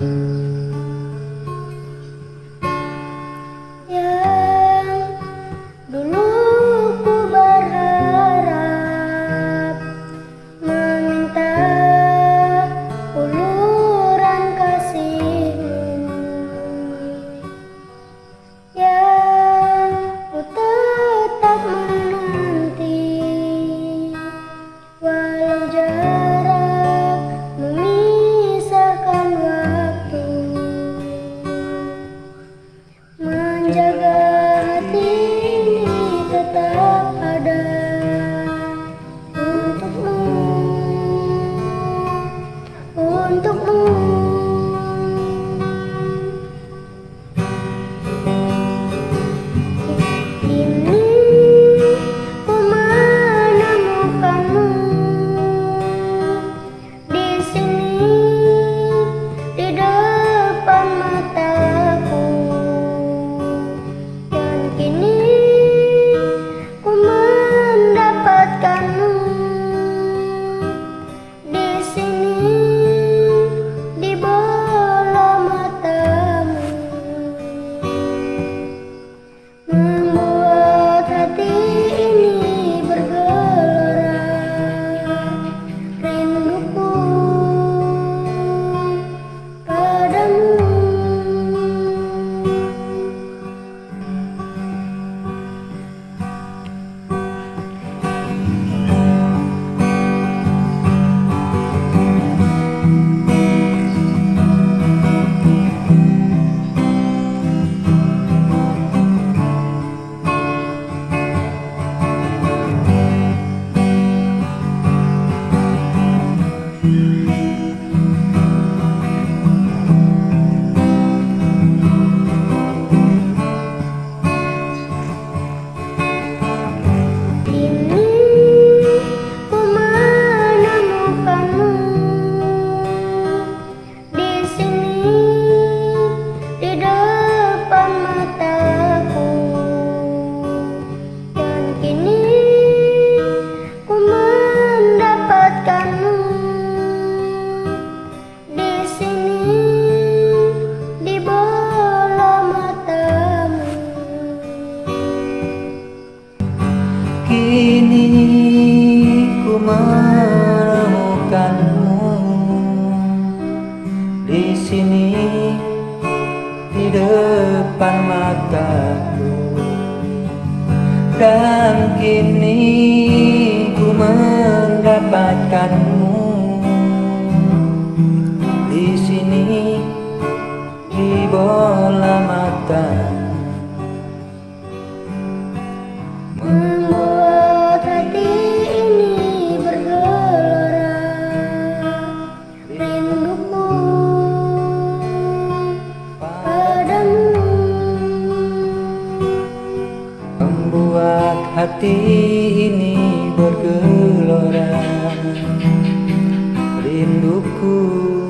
Mm-hmm. Depan mataku. Dan kini ku mendapatkanmu hati ini bergelora. Rinduku